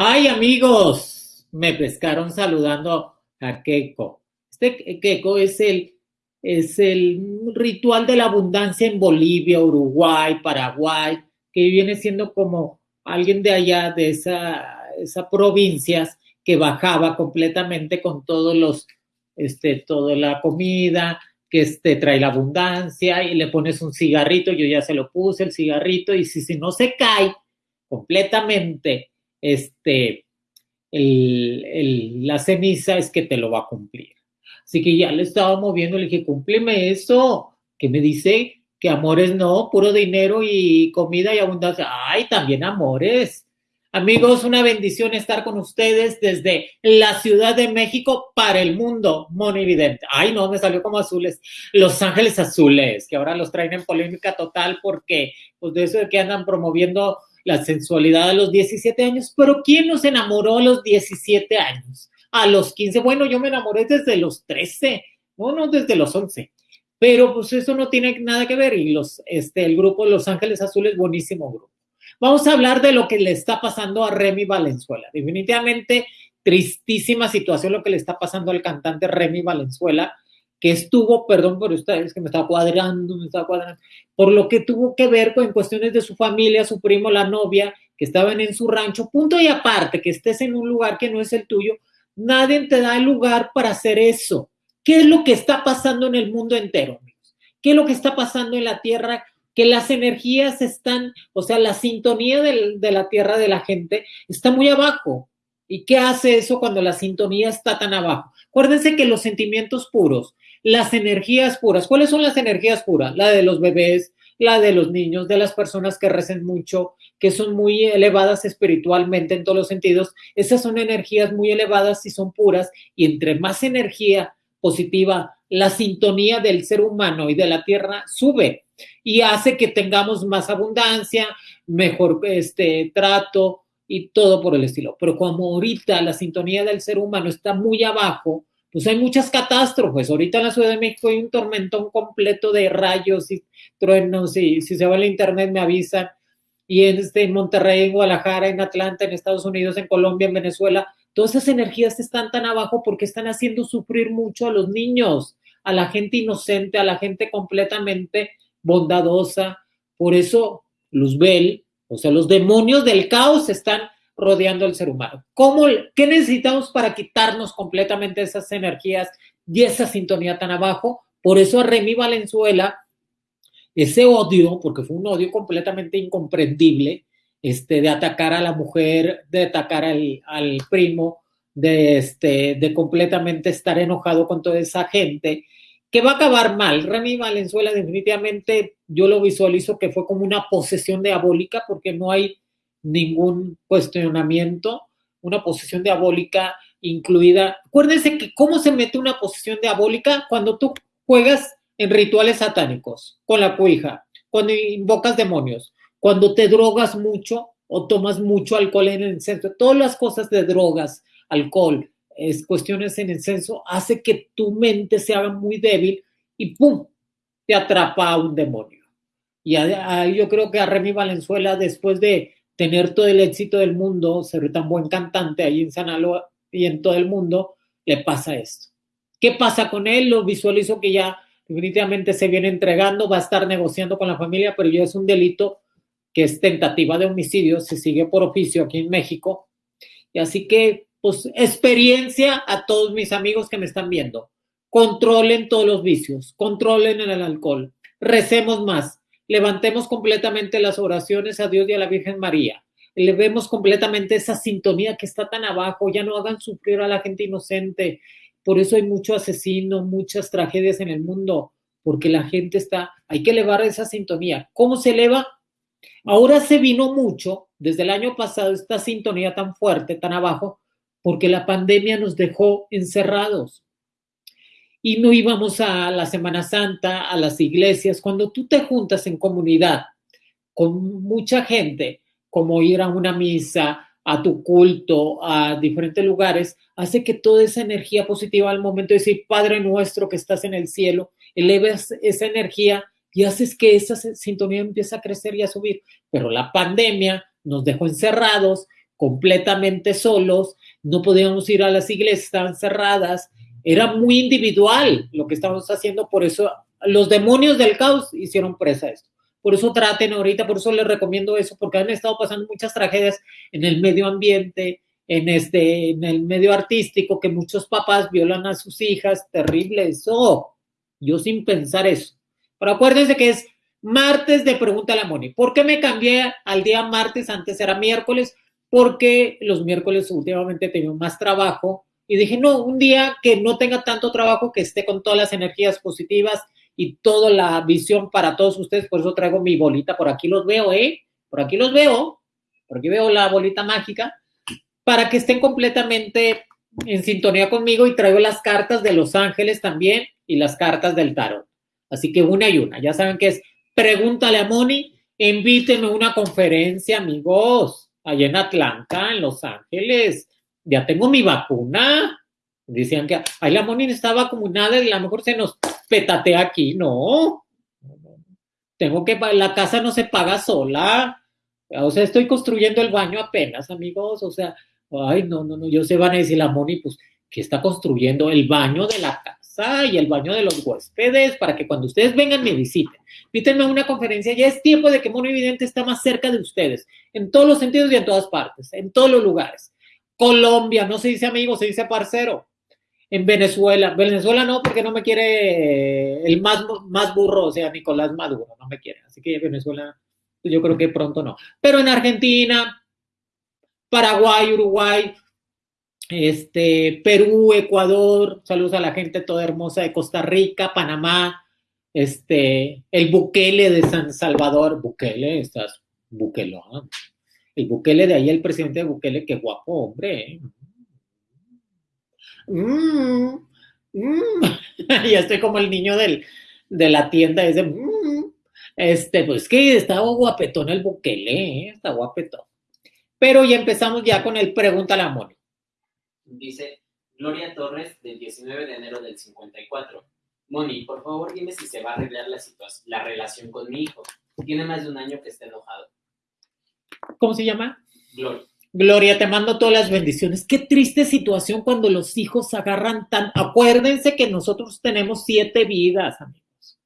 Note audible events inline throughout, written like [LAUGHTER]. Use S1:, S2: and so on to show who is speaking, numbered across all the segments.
S1: Ay, amigos, me pescaron saludando a Keiko. Este Keiko es el, es el ritual de la abundancia en Bolivia, Uruguay, Paraguay, que viene siendo como alguien de allá, de esa, esa provincias, que bajaba completamente con todos los, este, toda la comida, que este, trae la abundancia y le pones un cigarrito, yo ya se lo puse el cigarrito y si, si no se cae completamente este, el, el, la ceniza es que te lo va a cumplir. Así que ya le estaba moviendo, le dije, cúmpleme eso, que me dice que amores no, puro dinero y comida y abundancia. Ay, también amores. Amigos, una bendición estar con ustedes desde la Ciudad de México para el mundo monividente. Ay, no, me salió como azules. Los Ángeles Azules, que ahora los traen en polémica total porque, pues de eso de que andan promoviendo la sensualidad a los 17 años, pero ¿quién nos enamoró a los 17 años? A los 15, bueno, yo me enamoré desde los 13, no, no, desde los 11, pero pues eso no tiene nada que ver y los, este, el grupo Los Ángeles Azules, buenísimo grupo. Vamos a hablar de lo que le está pasando a Remy Valenzuela. Definitivamente tristísima situación lo que le está pasando al cantante Remy Valenzuela que estuvo, perdón por ustedes, que me estaba cuadrando, me estaba cuadrando, por lo que tuvo que ver con cuestiones de su familia, su primo, la novia, que estaban en su rancho, punto y aparte, que estés en un lugar que no es el tuyo, nadie te da el lugar para hacer eso. ¿Qué es lo que está pasando en el mundo entero? ¿Qué es lo que está pasando en la tierra? Que las energías están, o sea, la sintonía de la tierra de la gente está muy abajo. ¿Y qué hace eso cuando la sintonía está tan abajo? Acuérdense que los sentimientos puros, las energías puras. ¿Cuáles son las energías puras? La de los bebés, la de los niños, de las personas que recen mucho, que son muy elevadas espiritualmente en todos los sentidos. Esas son energías muy elevadas y son puras. Y entre más energía positiva, la sintonía del ser humano y de la tierra sube y hace que tengamos más abundancia, mejor este, trato y todo por el estilo. Pero como ahorita la sintonía del ser humano está muy abajo, pues hay muchas catástrofes. Ahorita en la Ciudad de México hay un tormentón completo de rayos y truenos y si se va el internet me avisan. Y en, este, en Monterrey, en Guadalajara, en Atlanta, en Estados Unidos, en Colombia, en Venezuela, todas esas energías están tan abajo porque están haciendo sufrir mucho a los niños, a la gente inocente, a la gente completamente bondadosa. Por eso Luzbel, o sea, los demonios del caos están rodeando al ser humano. ¿Cómo, ¿Qué necesitamos para quitarnos completamente esas energías y esa sintonía tan abajo? Por eso a Remy Valenzuela, ese odio, porque fue un odio completamente incomprendible, este, de atacar a la mujer, de atacar al, al primo, de, este, de completamente estar enojado con toda esa gente, que va a acabar mal. Remy Valenzuela definitivamente yo lo visualizo que fue como una posesión diabólica porque no hay ningún cuestionamiento, una posición diabólica incluida. Acuérdense que cómo se mete una posición diabólica cuando tú juegas en rituales satánicos, con la cuija, cuando invocas demonios, cuando te drogas mucho o tomas mucho alcohol en el incenso, todas las cosas de drogas, alcohol, es cuestiones en el incenso, hace que tu mente se haga muy débil y ¡pum! te atrapa a un demonio. Y yo creo que a Remy Valenzuela, después de tener todo el éxito del mundo, ser tan buen cantante ahí en Sanalo y en todo el mundo, le pasa esto. ¿Qué pasa con él? Lo visualizo que ya definitivamente se viene entregando, va a estar negociando con la familia, pero ya es un delito que es tentativa de homicidio, se sigue por oficio aquí en México. Y así que, pues, experiencia a todos mis amigos que me están viendo. Controlen todos los vicios, controlen el alcohol, recemos más, levantemos completamente las oraciones a Dios y a la Virgen María. Elevemos completamente esa sintonía que está tan abajo, ya no hagan sufrir a la gente inocente. Por eso hay mucho asesino, muchas tragedias en el mundo, porque la gente está, hay que elevar esa sintonía. ¿Cómo se eleva? Ahora se vino mucho, desde el año pasado, esta sintonía tan fuerte, tan abajo, porque la pandemia nos dejó encerrados y no íbamos a la Semana Santa, a las iglesias. Cuando tú te juntas en comunidad con mucha gente, como ir a una misa, a tu culto, a diferentes lugares, hace que toda esa energía positiva al momento de decir, Padre nuestro que estás en el cielo, eleves esa energía y haces que esa sintonía empiece a crecer y a subir. Pero la pandemia nos dejó encerrados, completamente solos, no podíamos ir a las iglesias, estaban cerradas, era muy individual lo que estábamos haciendo, por eso los demonios del caos hicieron presa esto. Por eso traten ahorita, por eso les recomiendo eso, porque han estado pasando muchas tragedias en el medio ambiente, en, este, en el medio artístico, que muchos papás violan a sus hijas, terrible eso. Yo sin pensar eso. Pero acuérdense que es martes de Pregunta a la Moni. ¿Por qué me cambié al día martes? Antes era miércoles, porque los miércoles últimamente he tenido más trabajo y dije, no, un día que no tenga tanto trabajo, que esté con todas las energías positivas y toda la visión para todos ustedes, por eso traigo mi bolita, por aquí los veo, ¿eh? Por aquí los veo, por aquí veo la bolita mágica, para que estén completamente en sintonía conmigo y traigo las cartas de los ángeles también y las cartas del tarot. Así que una y una. Ya saben que es pregúntale a Moni, invíteme a una conferencia, amigos, allá en Atlanta, en Los Ángeles. Ya tengo mi vacuna. Decían que, ay, la Moni está vacunada y a lo mejor se nos petatea aquí. No. Tengo que, la casa no se paga sola. O sea, estoy construyendo el baño apenas, amigos. O sea, ay, no, no, no. Yo sé, van a decir la Moni, pues, que está construyendo el baño de la casa y el baño de los huéspedes para que cuando ustedes vengan me visiten. Invítenme a una conferencia. Ya es tiempo de que Mono Evidente está más cerca de ustedes, en todos los sentidos y en todas partes, en todos los lugares. Colombia, no se dice amigo, se dice parcero. En Venezuela, Venezuela no, porque no me quiere el más, más burro, o sea, Nicolás Maduro, no me quiere. Así que Venezuela, yo creo que pronto no. Pero en Argentina, Paraguay, Uruguay, este, Perú, Ecuador, saludos a la gente toda hermosa de Costa Rica, Panamá, este, el Bukele de San Salvador, Bukele, estás Bukelón. El Bukele de ahí, el presidente de Bukele, qué guapo, hombre. ¿eh? Mm, mm. [LAUGHS] ya estoy como el niño de la tienda ese. Mm. Este, pues que está guapetón el Bukele, ¿eh? está guapetón. Pero ya empezamos ya con el pregunta la Moni.
S2: Dice Gloria Torres del 19 de enero del 54. Moni, por favor dime si se va a arreglar la, la relación con mi hijo. Tiene más de un año que está enojado.
S1: ¿Cómo se llama?
S2: Gloria.
S1: Gloria, te mando todas las bendiciones. Qué triste situación cuando los hijos agarran tan... Acuérdense que nosotros tenemos siete vidas, amigos.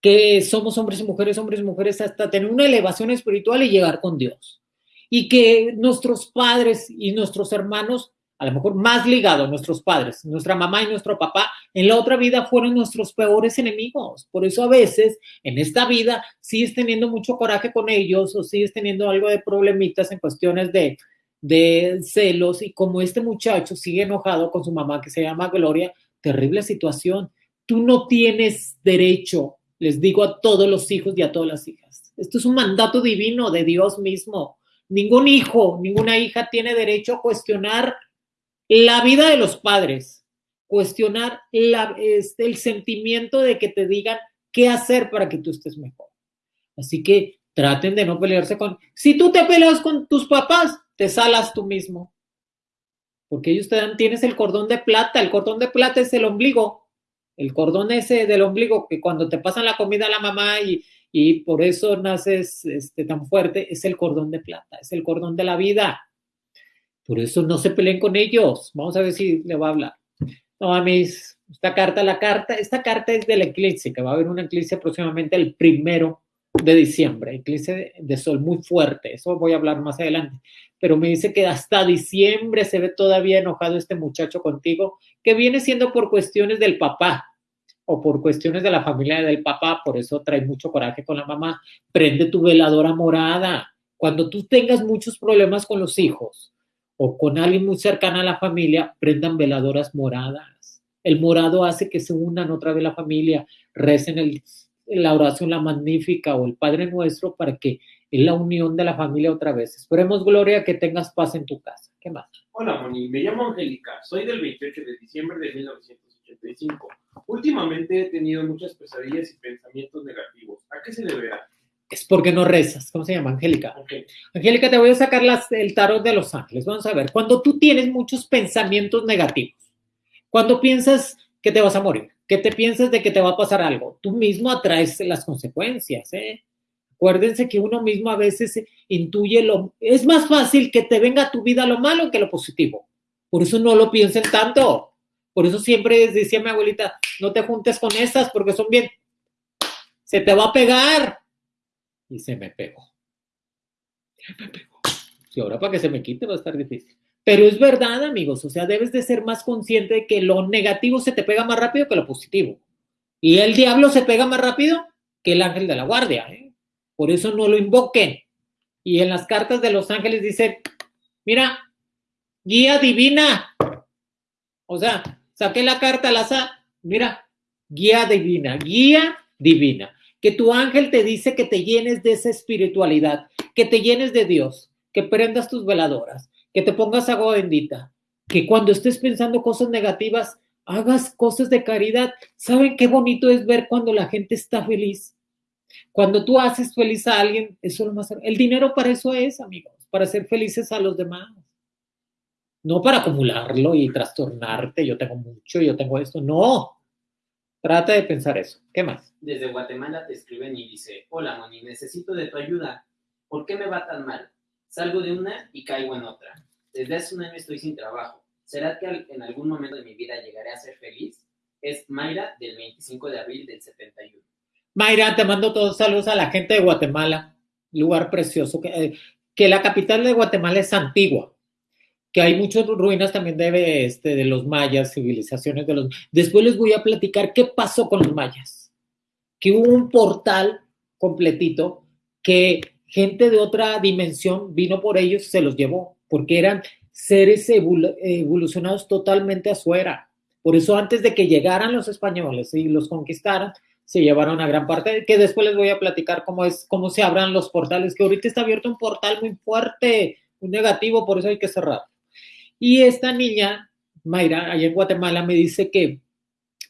S1: Que somos hombres y mujeres, hombres y mujeres, hasta tener una elevación espiritual y llegar con Dios. Y que nuestros padres y nuestros hermanos a lo mejor más ligado a nuestros padres, nuestra mamá y nuestro papá, en la otra vida fueron nuestros peores enemigos. Por eso a veces en esta vida sigues teniendo mucho coraje con ellos o sigues teniendo algo de problemitas en cuestiones de, de celos y como este muchacho sigue enojado con su mamá que se llama Gloria, terrible situación. Tú no tienes derecho, les digo a todos los hijos y a todas las hijas. Esto es un mandato divino de Dios mismo. Ningún hijo, ninguna hija tiene derecho a cuestionar la vida de los padres, cuestionar este, el sentimiento de que te digan qué hacer para que tú estés mejor. Así que traten de no pelearse con... Si tú te peleas con tus papás, te salas tú mismo. Porque ellos te dan, tienes el cordón de plata, el cordón de plata es el ombligo, el cordón ese del ombligo que cuando te pasan la comida a la mamá y, y por eso naces este, tan fuerte, es el cordón de plata, es el cordón de la vida. Por eso no se peleen con ellos. Vamos a ver si le va a hablar. No, mí, esta carta, la carta, esta carta es del eclipse, que va a haber un eclipse próximamente el primero de diciembre, eclipse de sol muy fuerte, eso voy a hablar más adelante, pero me dice que hasta diciembre se ve todavía enojado este muchacho contigo, que viene siendo por cuestiones del papá o por cuestiones de la familia del papá, por eso trae mucho coraje con la mamá, prende tu veladora morada, cuando tú tengas muchos problemas con los hijos, o con alguien muy cercano a la familia, prendan veladoras moradas. El morado hace que se unan otra vez la familia, recen el, la oración, la magnífica o el Padre Nuestro para que es la unión de la familia otra vez. Esperemos, Gloria, que tengas paz en tu casa. ¿Qué más?
S3: Hola, Moni. Me llamo Angélica. Soy del 28 de diciembre de 1985. Últimamente he tenido muchas pesadillas y pensamientos negativos. ¿A qué se deberá?
S1: Es porque no rezas. ¿Cómo se llama? Angélica. Angélica, te voy a sacar el tarot de los ángeles. Vamos a ver. Cuando tú tienes muchos pensamientos negativos, cuando piensas que te vas a morir, que te piensas de que te va a pasar algo, tú mismo atraes las consecuencias. ¿eh? Acuérdense que uno mismo a veces intuye lo... Es más fácil que te venga a tu vida lo malo que lo positivo. Por eso no lo piensen tanto. Por eso siempre decía mi abuelita, no te juntes con esas porque son bien... Se te va a pegar. Y se me pegó. Se me pegó. Y ahora para que se me quite va a estar difícil. Pero es verdad, amigos. O sea, debes de ser más consciente de que lo negativo se te pega más rápido que lo positivo. Y el diablo se pega más rápido que el ángel de la guardia. ¿eh? Por eso no lo invoquen. Y en las cartas de los ángeles dice, mira, guía divina. O sea, saqué la carta al azar, mira, guía divina, guía divina. Que tu ángel te dice que te llenes de esa espiritualidad, que te llenes de Dios, que prendas tus veladoras, que te pongas agua bendita, que cuando estés pensando cosas negativas, hagas cosas de caridad. ¿Saben qué bonito es ver cuando la gente está feliz? Cuando tú haces feliz a alguien, eso es lo más. El dinero para eso es, amigos, para ser felices a los demás. No para acumularlo y trastornarte, yo tengo mucho, yo tengo esto. No. Trata de pensar eso. ¿Qué más?
S2: Desde Guatemala te escriben y dice, hola Moni, necesito de tu ayuda. ¿Por qué me va tan mal? Salgo de una y caigo en otra. Desde hace un año estoy sin trabajo. ¿Será que en algún momento de mi vida llegaré a ser feliz? Es Mayra del 25 de abril del 71.
S1: Mayra, te mando todos saludos a la gente de Guatemala, lugar precioso, que, eh, que la capital de Guatemala es Antigua, que hay muchas ruinas también de, este, de los mayas, civilizaciones de los... Después les voy a platicar qué pasó con los mayas, que hubo un portal completito que gente de otra dimensión vino por ellos y se los llevó, porque eran seres evolucionados totalmente afuera. Por eso antes de que llegaran los españoles y los conquistaran, se llevaron a gran parte, que después les voy a platicar cómo es, cómo se abran los portales, que ahorita está abierto un portal muy fuerte, muy negativo, por eso hay que cerrar. Y esta niña, Mayra, allá en Guatemala, me dice que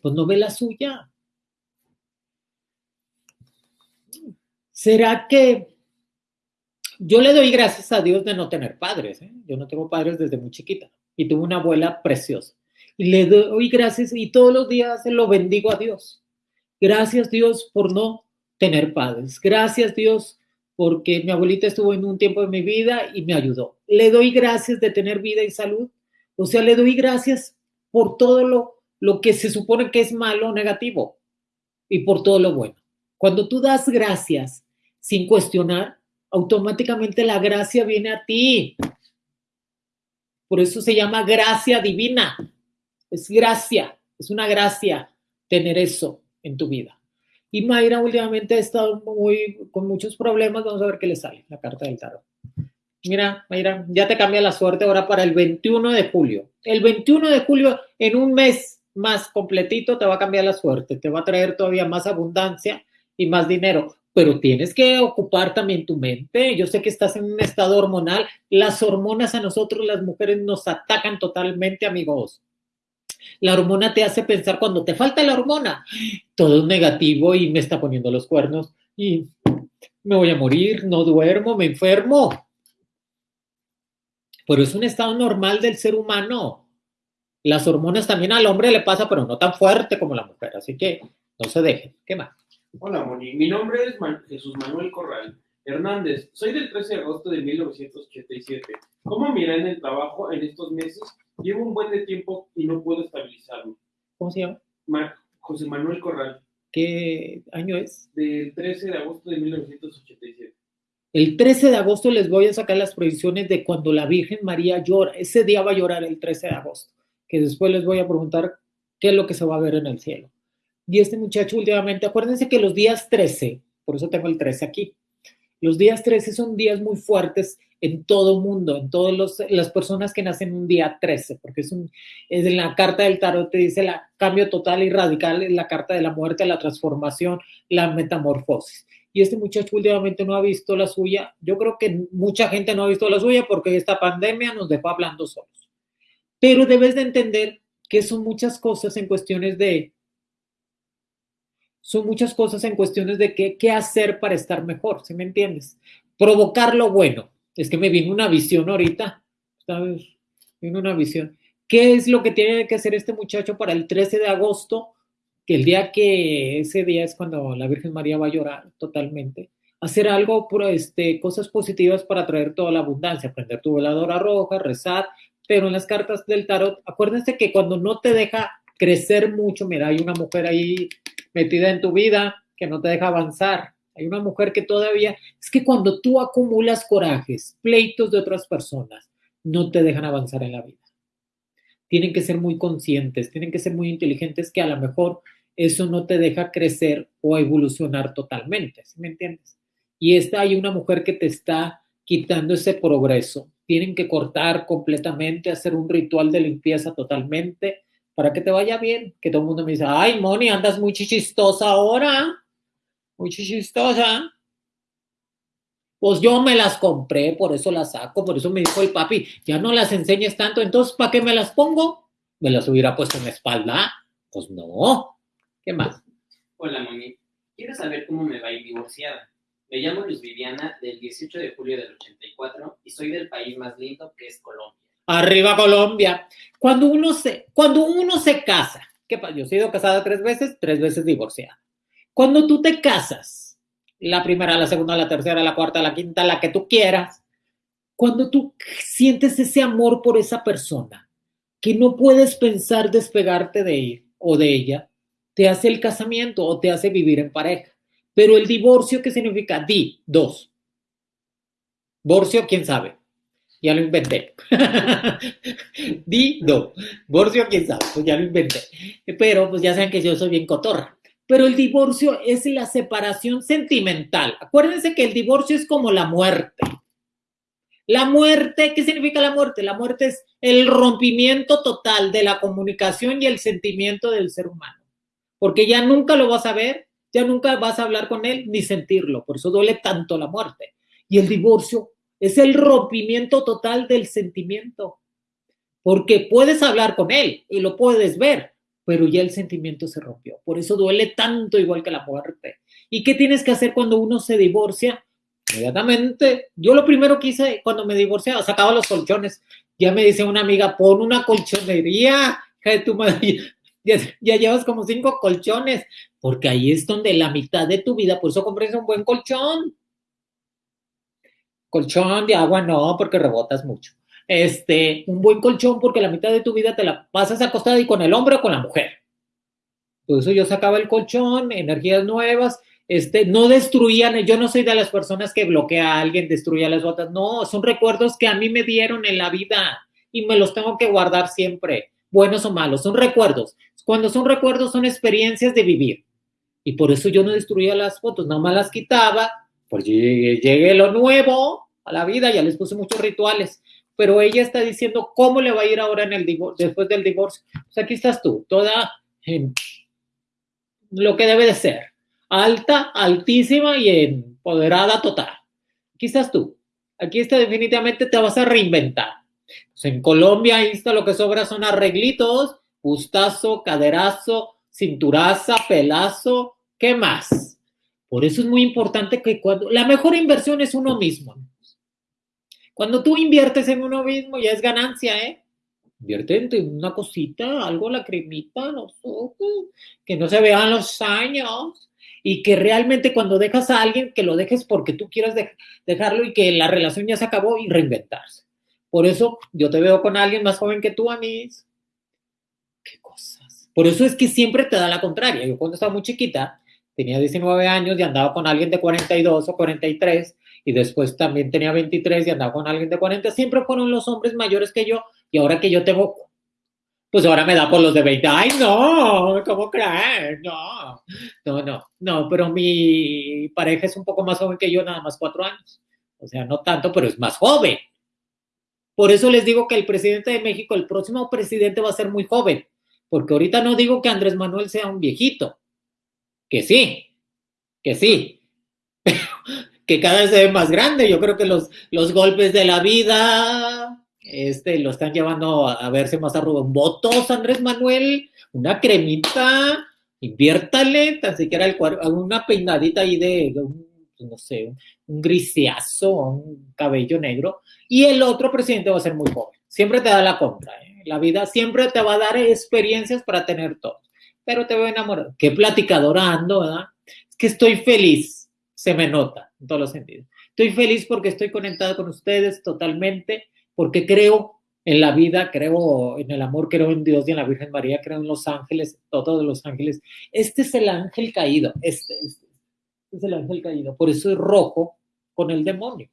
S1: pues no ve la suya. ¿Será que yo le doy gracias a Dios de no tener padres? ¿eh? Yo no tengo padres desde muy chiquita y tuve una abuela preciosa. Y le doy gracias y todos los días lo bendigo a Dios Gracias Dios por no tener padres. Gracias Dios porque mi abuelita estuvo en un tiempo de mi vida y me ayudó. Le doy gracias de tener vida y salud. O sea, le doy gracias por todo lo, lo que se supone que es malo o negativo y por todo lo bueno. Cuando tú das gracias sin cuestionar, automáticamente la gracia viene a ti. Por eso se llama gracia divina. Es gracia, es una gracia tener eso en tu vida. Y Mayra últimamente ha estado muy, con muchos problemas. Vamos a ver qué le sale, la carta del tarot. Mira, Mayra, ya te cambia la suerte ahora para el 21 de julio. El 21 de julio, en un mes más completito, te va a cambiar la suerte. Te va a traer todavía más abundancia y más dinero. Pero tienes que ocupar también tu mente. Yo sé que estás en un estado hormonal. Las hormonas a nosotros, las mujeres, nos atacan totalmente, amigos. La hormona te hace pensar cuando te falta la hormona, todo es negativo y me está poniendo los cuernos y me voy a morir, no duermo, me enfermo. Pero es un estado normal del ser humano. Las hormonas también al hombre le pasa, pero no tan fuerte como la mujer, así que no se dejen. ¿Qué más?
S3: Hola, Moni. Mi nombre es Jesús Manuel Corral Hernández. Soy del 13 de agosto de 1987. ¿Cómo mira en el trabajo en estos meses Llevo un buen de tiempo y no puedo estabilizarlo.
S1: ¿Cómo se llama?
S3: José Manuel Corral.
S1: ¿Qué año es?
S3: Del 13 de agosto de 1987.
S1: El 13 de agosto les voy a sacar las proyecciones de cuando la Virgen María llora. Ese día va a llorar el 13 de agosto, que después les voy a preguntar qué es lo que se va a ver en el cielo. Y este muchacho últimamente, acuérdense que los días 13, por eso tengo el 13 aquí, los días 13 son días muy fuertes en todo mundo, en todas las personas que nacen un día 13, porque es, un, es en la carta del tarot te dice el cambio total y radical, es la carta de la muerte, la transformación, la metamorfosis. Y este muchacho últimamente no ha visto la suya. Yo creo que mucha gente no ha visto la suya porque esta pandemia nos dejó hablando solos. Pero debes de entender que son muchas cosas en cuestiones de, son muchas cosas en cuestiones de qué, qué hacer para estar mejor, ¿sí me entiendes? Provocar lo bueno, es que me vino una visión ahorita, ¿sabes? Vino una visión. ¿Qué es lo que tiene que hacer este muchacho para el 13 de agosto? Que el día que ese día es cuando la Virgen María va a llorar totalmente. hacer algo, por, este, cosas positivas para traer toda la abundancia, prender tu veladora roja, rezar, pero en las cartas del tarot, acuérdense que cuando no te deja crecer mucho, mira, hay una mujer ahí metida en tu vida que no te deja avanzar. Hay una mujer que todavía, es que cuando tú acumulas corajes, pleitos de otras personas, no te dejan avanzar en la vida. Tienen que ser muy conscientes, tienen que ser muy inteligentes que a lo mejor eso no te deja crecer o evolucionar totalmente, ¿sí me entiendes? Y esta hay una mujer que te está quitando ese progreso. Tienen que cortar completamente, hacer un ritual de limpieza totalmente para que te vaya bien. Que todo el mundo me dice, ay, Moni, andas muy chichistosa ahora, muy chichistosa. Pues yo me las compré, por eso las saco, por eso me dijo el papi, ya no las enseñes tanto, entonces ¿para qué me las pongo? ¿Me las hubiera puesto en la espalda? Pues no. ¿Qué más?
S2: Hola, Moni. Quiero saber cómo me va a ir divorciada. Me llamo Luz Viviana del 18 de julio del 84 y soy del país más lindo que es Colombia.
S1: Arriba Colombia. Cuando uno se, cuando uno se casa, ¿qué? Yo he sido casada tres veces, tres veces divorciada. Cuando tú te casas, la primera, la segunda, la tercera, la cuarta, la quinta, la que tú quieras, cuando tú sientes ese amor por esa persona, que no puedes pensar despegarte de él o de ella, te hace el casamiento o te hace vivir en pareja. Pero el divorcio, ¿qué significa? Di, dos. Divorcio, quién sabe. Ya lo inventé. [LAUGHS] Di, do. Divorcio, quién sabe. Pues ya lo inventé. Pero pues ya saben que yo soy bien cotorra. Pero el divorcio es la separación sentimental. Acuérdense que el divorcio es como la muerte. La muerte, ¿qué significa la muerte? La muerte es el rompimiento total de la comunicación y el sentimiento del ser humano. Porque ya nunca lo vas a ver, ya nunca vas a hablar con él ni sentirlo. Por eso duele tanto la muerte. Y el divorcio es el rompimiento total del sentimiento. Porque puedes hablar con él y lo puedes ver, pero ya el sentimiento se rompió. Por eso duele tanto igual que la muerte. ¿Y qué tienes que hacer cuando uno se divorcia? Inmediatamente, yo lo primero que hice cuando me divorciaba, sacaba los colchones. Ya me dice una amiga, pon una colchonería, de tu madre. [LAUGHS] Ya, ya, llevas como cinco colchones, porque ahí es donde la mitad de tu vida, por eso compres un buen colchón. Colchón de agua no, porque rebotas mucho. Este, un buen colchón porque la mitad de tu vida te la pasas acostada y con el hombre o con la mujer. Por eso yo sacaba el colchón, energías nuevas, este, no destruían, yo no soy de las personas que bloquea a alguien, destruía las otras, no, son recuerdos que a mí me dieron en la vida y me los tengo que guardar siempre buenos o malos, son recuerdos. Cuando son recuerdos son experiencias de vivir. Y por eso yo no destruía las fotos, nada más las quitaba, pues llegué, lo nuevo a la vida, ya les puse muchos rituales. Pero ella está diciendo cómo le va a ir ahora en el divorcio, después del divorcio. Pues aquí estás tú, toda en lo que debe de ser. Alta, altísima y empoderada total. Aquí estás tú. Aquí está definitivamente te vas a reinventar. Pues en Colombia, ahí está lo que sobra son arreglitos, gustazo, caderazo, cinturaza, pelazo, ¿qué más? Por eso es muy importante que cuando la mejor inversión es uno mismo. Cuando tú inviertes en uno mismo ya es ganancia, ¿eh? Invierte en una cosita, algo, la cremita, los ojos, que no se vean los años y que realmente cuando dejas a alguien que lo dejes porque tú quieras dejarlo y que la relación ya se acabó y reinventarse. Por eso yo te veo con alguien más joven que tú, Anis. Qué cosas. Por eso es que siempre te da la contraria. Yo cuando estaba muy chiquita, tenía 19 años y andaba con alguien de 42 o 43 y después también tenía 23 y andaba con alguien de 40. Siempre fueron los hombres mayores que yo y ahora que yo tengo, pues ahora me da por los de 20. Ay, no, ¿cómo crees? No, no, no, no, pero mi pareja es un poco más joven que yo, nada más cuatro años. O sea, no tanto, pero es más joven. Por eso les digo que el presidente de México, el próximo presidente va a ser muy joven, porque ahorita no digo que Andrés Manuel sea un viejito, que sí, que sí, [LAUGHS] que cada vez se ve más grande. Yo creo que los, los golpes de la vida este, lo están llevando a, verse más votos Andrés Manuel, una cremita, inviértale, tan siquiera el una peinadita ahí de, no sé, un griseazo, un cabello negro, y el otro presidente va a ser muy joven. Siempre te da la contra. ¿eh? La vida siempre te va a dar experiencias para tener todo. Pero te veo enamorado. Qué platicadora ando, ¿verdad? Es que estoy feliz. Se me nota. en todos los sentidos. Estoy feliz porque estoy conectado con ustedes totalmente, porque creo en la vida, creo en el amor, creo en Dios y en la Virgen María, creo en los ángeles, todos los ángeles. Este es el ángel caído, este, este, este es el ángel caído, por eso es rojo con el demonio.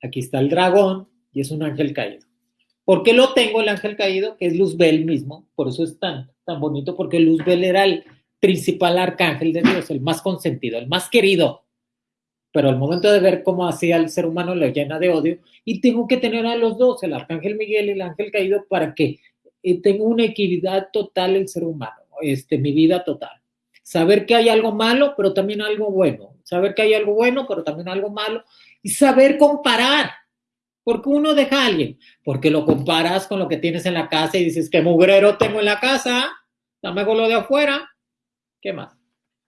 S1: Aquí está el dragón y es un ángel caído. ¿Por qué lo tengo el ángel caído? Que es Luzbel mismo, por eso es tan, tan bonito, porque Luzbel era el principal arcángel de Dios, el más consentido, el más querido. Pero al momento de ver cómo hacía el ser humano lo llena de odio y tengo que tener a los dos, el arcángel Miguel y el ángel caído, para que eh, tenga una equidad total el ser humano, este, mi vida total. Saber que hay algo malo, pero también algo bueno. Saber que hay algo bueno, pero también algo malo. Y saber comparar porque uno deja a alguien? Porque lo comparas con lo que tienes en la casa y dices, ¿qué mugrero tengo en la casa? Dame con lo de afuera. ¿Qué más?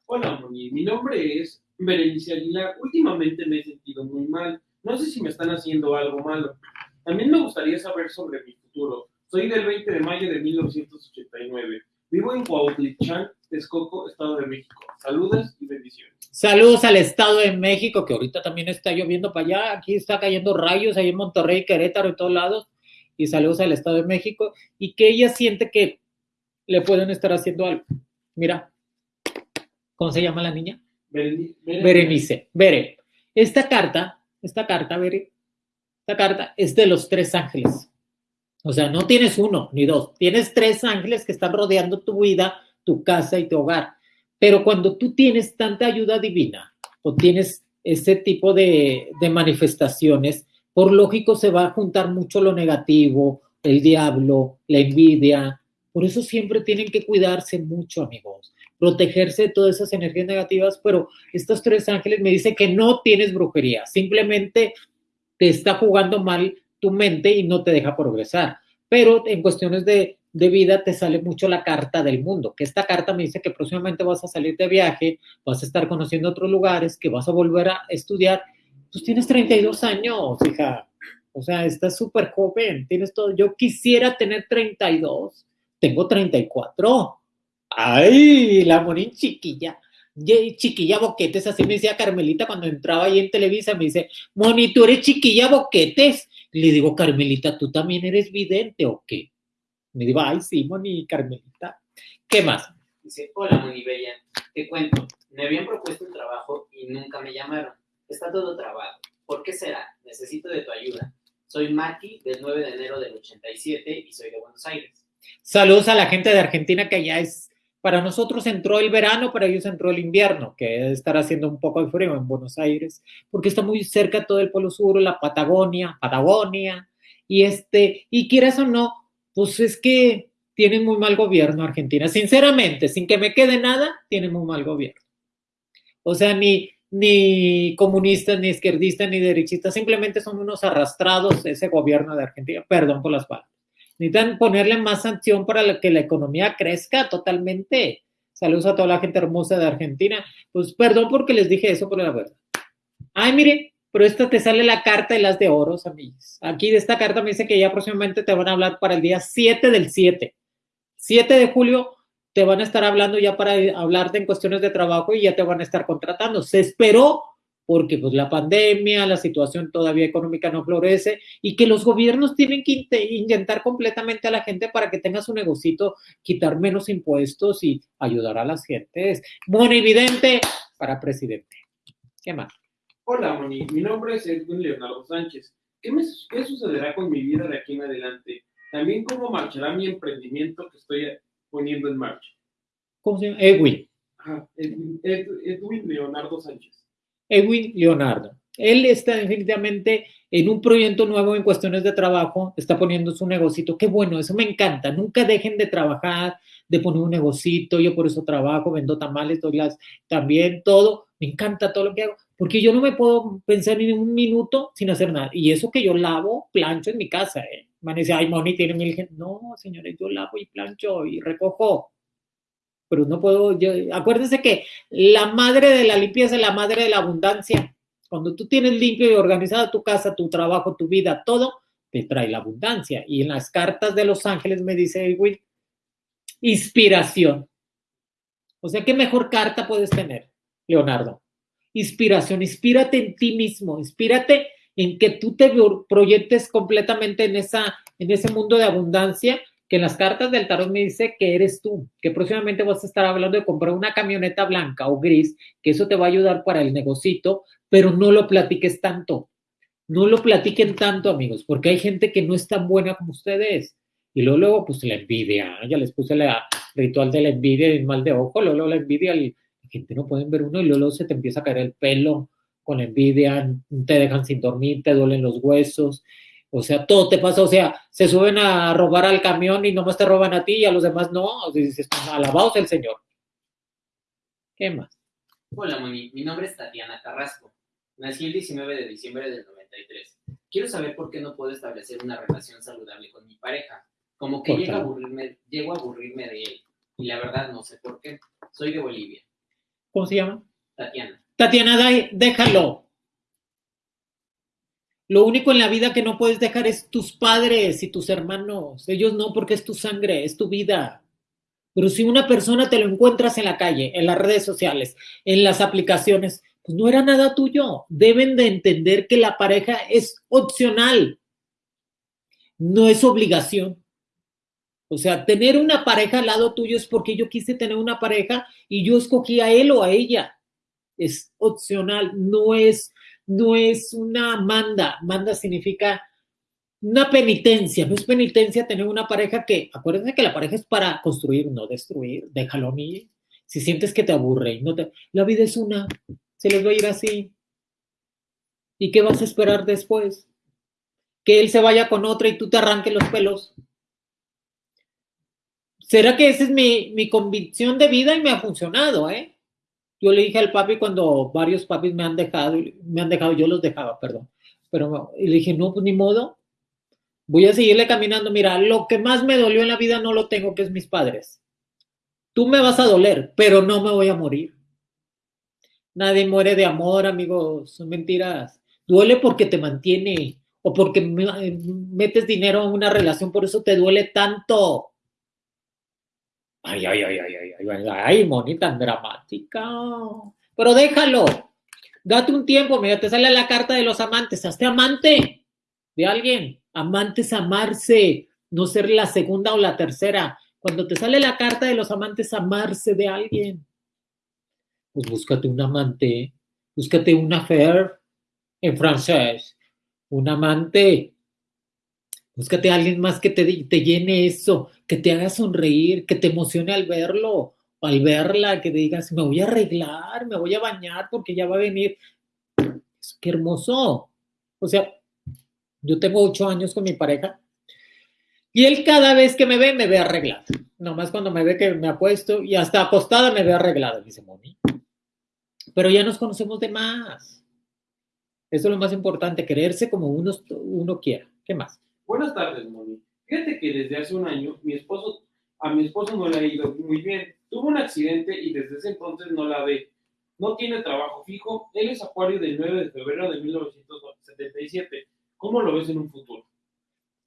S3: Hola, Moni. Mi nombre es Berenice Aguilar. Últimamente me he sentido muy mal. No sé si me están haciendo algo malo. También me gustaría saber sobre mi futuro. Soy del 20 de mayo de 1989. Vivo en Cuautitlán, Texcoco, Estado de México. Saludos y bendiciones.
S1: Saludos al Estado de México, que ahorita también está lloviendo para allá. Aquí está cayendo rayos, ahí en Monterrey, Querétaro y todos lados. Y saludos al Estado de México. Y que ella siente que le pueden estar haciendo algo. Mira, ¿cómo se llama la niña?
S3: Berenice.
S1: Berenice. Bere. Esta carta, esta carta, Bere, esta carta es de los tres ángeles. O sea, no tienes uno ni dos, tienes tres ángeles que están rodeando tu vida, tu casa y tu hogar. Pero cuando tú tienes tanta ayuda divina o tienes ese tipo de, manifestaciones, por lógico se va a juntar mucho lo negativo, el diablo, la envidia. Por eso siempre tienen que cuidarse mucho, amigos, protegerse de todas esas energías negativas, pero estos tres ángeles me dicen que no tienes brujería, simplemente te está jugando mal tu mente y no te deja progresar. Pero en cuestiones de, de vida te sale mucho la carta del mundo, que esta carta me dice que próximamente vas a salir de viaje, vas a estar conociendo otros lugares, que vas a volver a estudiar. Pues tienes 32 años, hija. O sea, estás súper joven, tienes todo. Yo quisiera tener 32, tengo 34. Ay, la morín chiquilla. Chiquilla Boquetes, así me decía Carmelita cuando entraba ahí en Televisa, me dice, Moni, tú eres chiquilla Boquetes. Le digo, Carmelita, ¿tú también eres vidente o qué? Me digo, ay, sí, Moni, Carmelita. ¿Qué más?
S2: Dice, hola, Moni Bella. Te cuento, me habían propuesto un trabajo y nunca me llamaron. Está todo trabado. ¿Por qué será? Necesito de tu ayuda. Soy Maki, del 9 de enero del 87 y soy de Buenos Aires.
S1: Saludos a la gente de Argentina que ya es, para nosotros entró el verano, para ellos entró el invierno, que debe estar haciendo un poco de frío en Buenos Aires, porque está muy cerca todo el Polo Sur, la Patagonia, Patagonia, y este, y quieras o no, pues es que tienen muy mal gobierno Argentina. Sinceramente, sin que me quede nada, tienen muy mal gobierno. O sea, ni, ni comunistas, ni izquierdistas, ni derechistas, simplemente son unos arrastrados ese gobierno de Argentina. Perdón por las palabras. Necesitan ponerle más sanción para que la economía crezca totalmente. Saludos a toda la gente hermosa de Argentina. Pues perdón porque les dije eso, por la verdad. Ay, mire, pero esta te sale la carta de las de oros, amigos. Aquí de esta carta me dice que ya próximamente te van a hablar para el día 7 del 7. 7 de julio te van a estar hablando ya para hablarte en cuestiones de trabajo y ya te van a estar contratando. Se esperó porque pues la pandemia, la situación todavía económica no florece y que los gobiernos tienen que inyectar completamente a la gente para que tenga su negocito, quitar menos impuestos y ayudar a las gentes. Bueno, evidente para presidente. ¿Qué más?
S3: Hola, Moni. Mi nombre es Edwin Leonardo Sánchez. ¿Qué, me, ¿Qué sucederá con mi vida de aquí en adelante? También cómo marchará mi emprendimiento que estoy poniendo en marcha.
S1: ¿Cómo se llama? Edwin.
S3: Ajá, Edwin, Ed, Edwin Leonardo Sánchez.
S1: Edwin Leonardo. Él está definitivamente en un proyecto nuevo en cuestiones de trabajo, está poniendo su negocito. Qué bueno, eso me encanta. Nunca dejen de trabajar, de poner un negocito. Yo por eso trabajo, vendo tamales, doy las también, todo. Me encanta todo lo que hago, porque yo no me puedo pensar ni un minuto sin hacer nada. Y eso que yo lavo, plancho en mi casa. ¿eh? Dice, ay, Moni tiene mil. No, señores, yo lavo y plancho y recojo pero no puedo, yo, acuérdense que la madre de la limpieza es la madre de la abundancia. Cuando tú tienes limpio y organizada tu casa, tu trabajo, tu vida, todo, te trae la abundancia. Y en las cartas de los ángeles me dice Edwin, inspiración. O sea, ¿qué mejor carta puedes tener, Leonardo? inspiración, inspírate en ti mismo, inspírate en que tú te proyectes completamente en, esa, en ese mundo de abundancia que en las cartas del tarot me dice que eres tú, que próximamente vas a estar hablando de comprar una camioneta blanca o gris, que eso te va a ayudar para el negocito, pero no lo platiques tanto. No lo platiquen tanto, amigos, porque hay gente que no es tan buena como ustedes. Y luego, luego pues la envidia, ya les puse el ritual de la envidia y el mal de ojo, luego, luego la envidia, la gente no pueden ver uno y luego, luego se te empieza a caer el pelo con la envidia, te dejan sin dormir, te duelen los huesos, o sea, todo te pasa, o sea, se suben a robar al camión y nomás te roban a ti y a los demás no. O sea, dices, alabados el Señor. ¿Qué más?
S2: Hola, Moni. Mi nombre es Tatiana Carrasco. Nací el 19 de diciembre del 93. Quiero saber por qué no puedo establecer una relación saludable con mi pareja. Como que llego a, aburrirme, llego a aburrirme de él. Y la verdad no sé por qué. Soy de Bolivia.
S1: ¿Cómo se llama?
S2: Tatiana.
S1: Tatiana, déjalo. Lo único en la vida que no puedes dejar es tus padres y tus hermanos. Ellos no, porque es tu sangre, es tu vida. Pero si una persona te lo encuentras en la calle, en las redes sociales, en las aplicaciones, pues no era nada tuyo. Deben de entender que la pareja es opcional, no es obligación. O sea, tener una pareja al lado tuyo es porque yo quise tener una pareja y yo escogí a él o a ella. Es opcional, no es no es una manda. Manda significa una penitencia. No es penitencia tener una pareja que, acuérdense que la pareja es para construir, no destruir. Déjalo a mí. Si sientes que te aburre no te. La vida es una. Se les va a ir así. ¿Y qué vas a esperar después? Que él se vaya con otra y tú te arranques los pelos. ¿Será que esa es mi, mi convicción de vida y me ha funcionado, eh? Yo le dije al papi cuando varios papis me han dejado, me han dejado, yo los dejaba, perdón. Pero le dije, no, pues ni modo. Voy a seguirle caminando. Mira, lo que más me dolió en la vida no lo tengo, que es mis padres. Tú me vas a doler, pero no me voy a morir. Nadie muere de amor, amigos. Son mentiras. Duele porque te mantiene o porque metes dinero en una relación, por eso te duele tanto. Ay, ay, ay, ay, ay, ay, ay, Moni, tan dramática. Pero déjalo. Date un tiempo, mira, te sale la carta de los amantes. Hazte amante de alguien. Amantes, amarse, no ser la segunda o la tercera. Cuando te sale la carta de los amantes, amarse de alguien. Pues búscate un amante, búscate una affair en francés, un amante Búscate a alguien más que te, te llene eso, que te haga sonreír, que te emocione al verlo, al verla, que te digas, me voy a arreglar, me voy a bañar porque ya va a venir. Qué hermoso. O sea, yo tengo ocho años con mi pareja y él cada vez que me ve, me ve arreglada. Nomás cuando me ve que me ha puesto y hasta acostada me ve arreglada, dice Moni. Pero ya nos conocemos de más. Eso es lo más importante, creerse como uno, uno quiera. ¿Qué más?
S3: Buenas tardes, Moni. Fíjate que desde hace un año mi esposo, a mi esposo no le ha ido muy bien. Tuvo un accidente y desde ese entonces no la ve. No tiene trabajo fijo. Él es acuario del 9 de febrero de 1977. ¿Cómo lo ves en un futuro?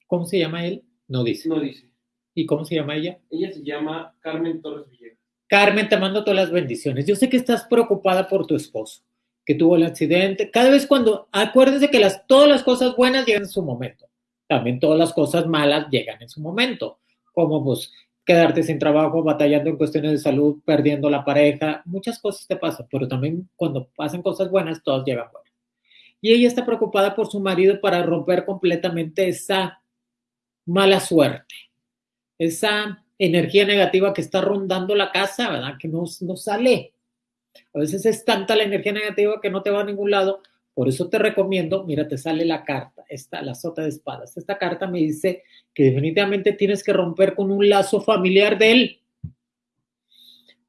S1: ¿Cómo se llama él? No dice.
S3: No dice.
S1: ¿Y cómo se llama ella?
S3: Ella se llama Carmen Torres Villegas.
S1: Carmen, te mando todas las bendiciones. Yo sé que estás preocupada por tu esposo, que tuvo el accidente. Cada vez cuando, acuérdense que las, todas las cosas buenas llegan en su momento también todas las cosas malas llegan en su momento, como pues quedarte sin trabajo, batallando en cuestiones de salud, perdiendo la pareja, muchas cosas te pasan, pero también cuando pasan cosas buenas, todas llegan buenas. Y ella está preocupada por su marido para romper completamente esa mala suerte, esa energía negativa que está rondando la casa, ¿verdad? Que no, no sale. A veces es tanta la energía negativa que no te va a ningún lado por eso te recomiendo, mira, te sale la carta, esta, la sota de espadas. Esta carta me dice que definitivamente tienes que romper con un lazo familiar de él,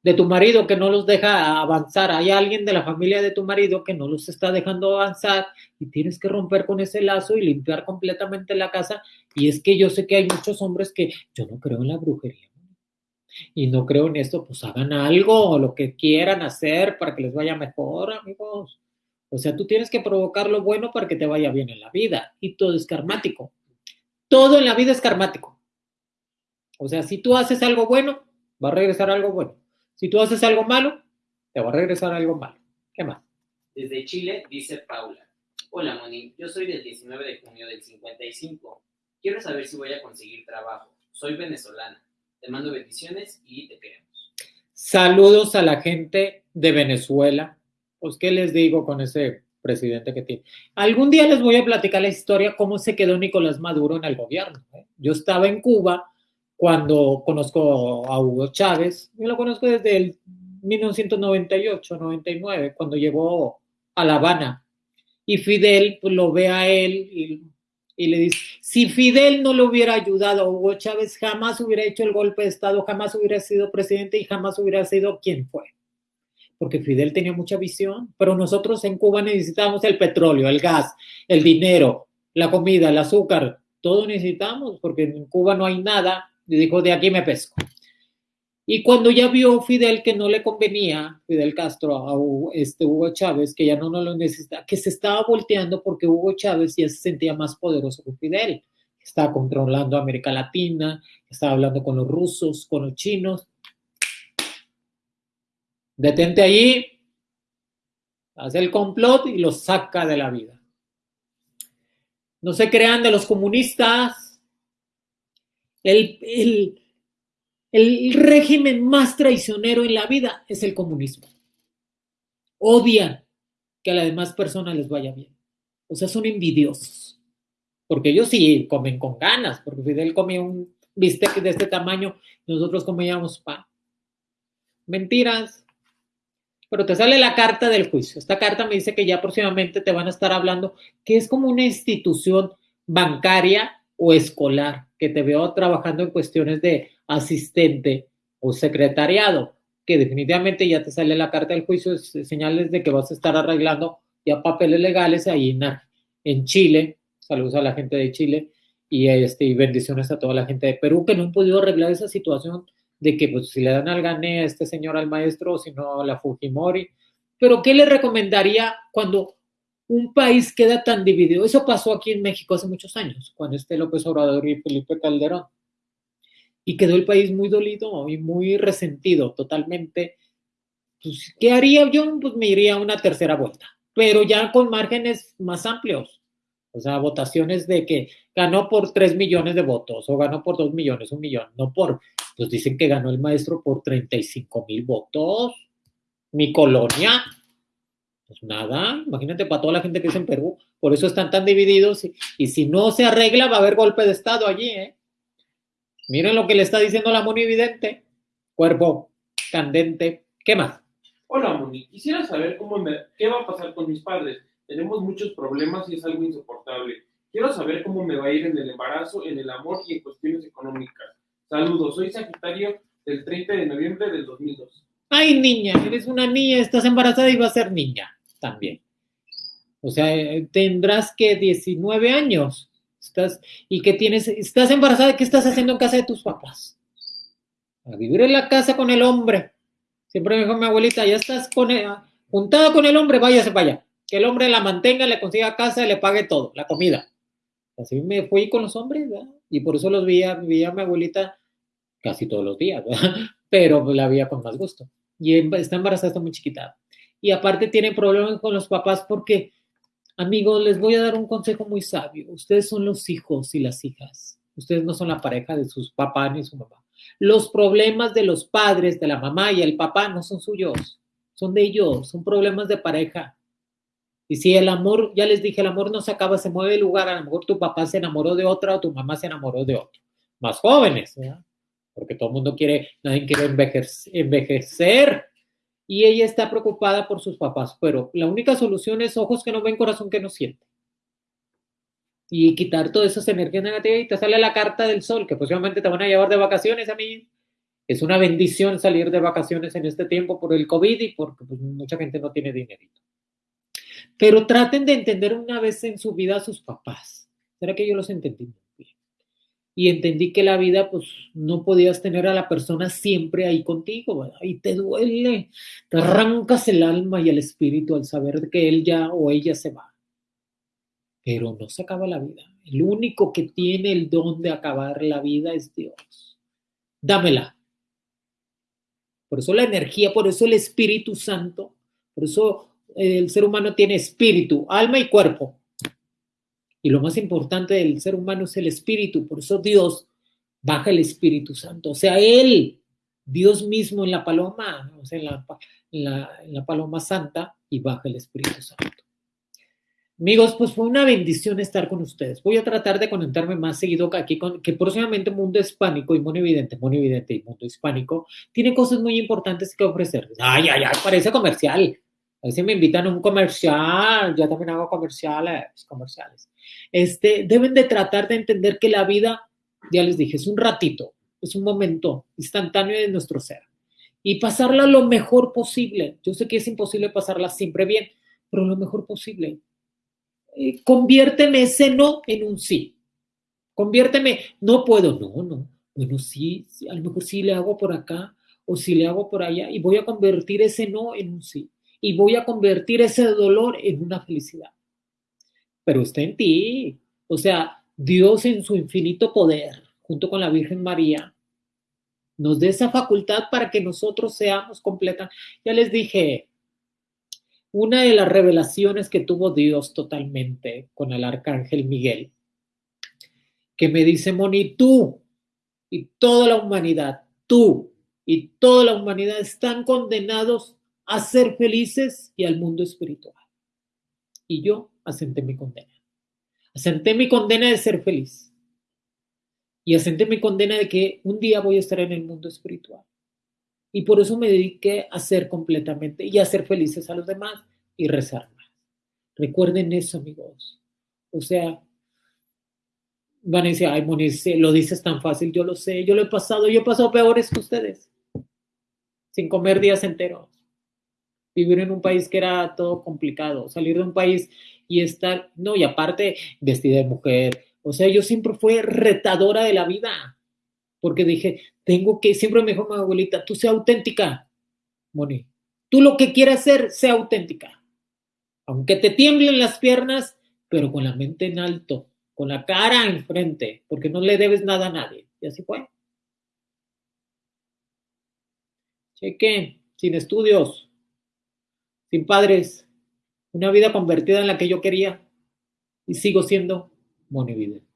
S1: de tu marido que no los deja avanzar. Hay alguien de la familia de tu marido que no los está dejando avanzar y tienes que romper con ese lazo y limpiar completamente la casa. Y es que yo sé que hay muchos hombres que yo no creo en la brujería y no creo en esto, pues hagan algo, lo que quieran hacer para que les vaya mejor, amigos. O sea, tú tienes que provocar lo bueno para que te vaya bien en la vida. Y todo es karmático. Todo en la vida es karmático. O sea, si tú haces algo bueno, va a regresar algo bueno. Si tú haces algo malo, te va a regresar algo malo. ¿Qué más?
S2: Desde Chile, dice Paula. Hola, Moni. Yo soy del 19 de junio del 55. Quiero saber si voy a conseguir trabajo. Soy venezolana. Te mando bendiciones y te queremos.
S1: Saludos a la gente de Venezuela. Pues, ¿qué les digo con ese presidente que tiene? Algún día les voy a platicar la historia, cómo se quedó Nicolás Maduro en el gobierno. ¿eh? Yo estaba en Cuba cuando conozco a Hugo Chávez. Yo lo conozco desde el 1998, 99, cuando llegó a La Habana. Y Fidel pues, lo ve a él y, y, le dice, si Fidel no le hubiera ayudado a Hugo Chávez, jamás hubiera hecho el golpe de Estado, jamás hubiera sido presidente y jamás hubiera sido quien fue. Porque Fidel tenía mucha visión, pero nosotros en Cuba necesitamos el petróleo, el gas, el dinero, la comida, el azúcar, todo necesitamos, porque en Cuba no hay nada. Y dijo, de aquí me pesco. Y cuando ya vio Fidel que no le convenía, Fidel Castro, a este Hugo Chávez, que ya no, no lo necesita, que se estaba volteando porque Hugo Chávez ya se sentía más poderoso que Fidel. Estaba controlando América Latina, estaba hablando con los rusos, con los chinos. Detente allí, hace el complot y lo saca de la vida. No se crean de los comunistas. El, el, el régimen más traicionero en la vida es el comunismo. Odian que a las demás personas les vaya bien. O sea, son envidiosos. Porque ellos sí comen con ganas, porque Fidel comía un bistec de este tamaño nosotros comíamos pan. Mentiras. Pero te sale la carta del juicio. Esta carta me dice que ya próximamente te van a estar hablando que es como una institución bancaria o escolar, que te veo trabajando en cuestiones de asistente o secretariado, que definitivamente ya te sale la carta del juicio, señales de que vas a estar arreglando ya papeles legales ahí en, en Chile. Saludos a la gente de Chile y, este, y bendiciones a toda la gente de Perú que no han podido arreglar esa situación de que pues, si le dan al gané a este señor al maestro si no a la Fujimori. Pero ¿qué le recomendaría cuando un país queda tan dividido? Eso pasó aquí en México hace muchos años, cuando este López Obrador y Felipe Calderón y quedó el país muy dolido y muy resentido totalmente. Pues, ¿Qué haría yo? Pues me iría a una tercera vuelta, pero ya con márgenes más amplios. O sea, votaciones de que ganó por 3 millones de votos o ganó por 2 millones, un millón, no por, pues dicen que ganó el maestro por 35 mil votos. Mi colonia, pues nada, imagínate para toda la gente que es en Perú, por eso están tan divididos y, si no se arregla va a haber golpe de Estado allí, ¿eh? Miren lo que le está diciendo la Moni Vidente. Cuerpo candente. ¿Qué más?
S3: Hola Moni, quisiera saber cómo qué va a pasar con mis padres. Tenemos muchos problemas y es algo insoportable. Quiero saber cómo me va a ir en el embarazo, en el amor y en cuestiones económicas. Saludos, soy Sagitario del 30 de noviembre del 2002.
S1: Ay, niña, eres una niña, estás embarazada y vas a ser niña también. O sea, eh, tendrás que 19 años estás, y que tienes, estás embarazada, ¿qué estás haciendo en casa de tus papás? A vivir en la casa con el hombre. Siempre me dijo mi abuelita, ya estás con juntada con el hombre, váyase para allá. Que el hombre la mantenga, le consiga casa, le pague todo, la comida. Así me fui con los hombres. Y por eso los veía, veía a mi abuelita casi todos los días. [LAUGHS] Pero la veía con más gusto. Y está embarazada, está muy chiquita. Y aparte tiene problemas con los papás porque Amigos, les voy a dar un consejo muy sabio. Ustedes son los hijos y las hijas. Ustedes no son la pareja de sus papás ni su mamá. Los problemas de los padres, de la mamá y el papá no son suyos, son de ellos, son problemas de pareja. Y si el amor, ya les dije, el amor no se acaba, se mueve de lugar, a lo mejor tu papá se enamoró de otra o tu mamá se enamoró de otro. Más jóvenes, ¿verdad? Porque todo el mundo quiere, nadie quiere envejecer y ella está preocupada por sus papás, pero la única solución es ojos que no ven, corazón que no siente. Y quitar todas esas energías negativas y te sale la carta del sol, que posiblemente te van a llevar de vacaciones a mí. Es una bendición salir de vacaciones en este tiempo por el COVID y porque pues, mucha gente no tiene dinerito. Pero traten de entender una vez en su vida a sus papás. ¿Será que yo los entendí? Y entendí que la vida, pues no podías tener a la persona siempre ahí contigo, ¿verdad? Y te duele, te arrancas el alma y el espíritu al saber que él ya o ella se va. Pero no se acaba la vida. El único que tiene el don de acabar la vida es Dios. Dámela. Por eso la energía, por eso el Espíritu Santo, por eso el ser humano tiene espíritu, alma y cuerpo. Y lo más importante del ser humano es el espíritu. Por eso Dios baja el Espíritu Santo. O sea, Él, Dios mismo en la paloma, o sea, en la, paloma santa, y baja el Espíritu Santo. Amigos, pues fue una bendición estar con ustedes. Voy a tratar de conectarme más seguido aquí con que próximamente Mundo Hispánico y Mono Evidente, Mono Evidente y Mundo Hispánico tiene cosas muy importantes que ofrecer. Ay, ay, ay, parece comercial. A veces me invitan a un comercial, yo también hago comerciales, comerciales. Este, deben de tratar de entender que la vida, ya les dije, es un ratito, es un momento instantáneo de nuestro ser. Y pasarla lo mejor posible. Yo sé que es imposible pasarla siempre bien, pero lo mejor posible eh, conviérteme ese no en un sí. Conviérteme, no puedo, no, no. Bueno, sí, sí, a lo mejor sí le hago por acá o si le hago por allá y voy a convertir ese no en un sí. Y voy a convertir ese dolor en una felicidad. Pero está en ti. O sea, Dios en su infinito poder, junto con la Virgen María, nos dé esa facultad para que nosotros seamos completas. Ya les dije, una de las revelaciones que tuvo Dios totalmente con el arcángel Miguel, que me dice, Moni, tú y toda la humanidad, tú y toda la humanidad están condenados a ser felices y al mundo espiritual. Y yo asenté mi condena. Asenté mi condena de ser feliz. Y asenté mi condena de que un día voy a estar en el mundo espiritual. Y por eso me dediqué a ser completamente y a ser felices a los demás y rezar más. Recuerden eso, amigos. O sea, van a decir, ay, Moniz, lo dices tan fácil, yo lo sé, yo lo he pasado, yo he pasado peores que ustedes, sin comer días enteros. Vivir en un país que era todo complicado, salir de un país y estar, no, y aparte, vestida de mujer. O sea, yo siempre fui retadora de la vida porque dije, tengo que, siempre me dijo mi abuelita, tú sea auténtica, Moni. Tú lo que quieras hacer, sea auténtica. Aunque te tiemblen las piernas, pero con la mente en alto, con la cara enfrente, porque no le debes nada a nadie. Y así fue. Cheque, sin estudios, sin padres, una vida convertida en la que yo quería y sigo siendo monividente.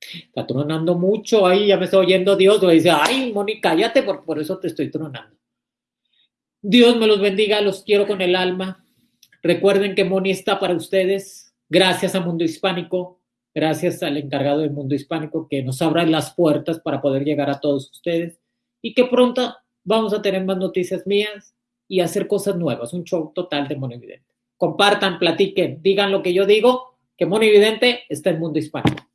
S1: Está tronando mucho ahí, ya me está oyendo Dios, me dice, ay, Moni, cállate, por, por eso te estoy tronando. Dios me los bendiga, los quiero con el alma. Recuerden que Moni está para ustedes, gracias a Mundo Hispánico, gracias al encargado del Mundo Hispánico que nos abra las puertas para poder llegar a todos ustedes y que pronto vamos a tener más noticias mías y hacer cosas nuevas, un show total de Mono Evidente. Compartan, platiquen, digan lo que yo digo, que Mono Evidente está en Mundo Hispánico.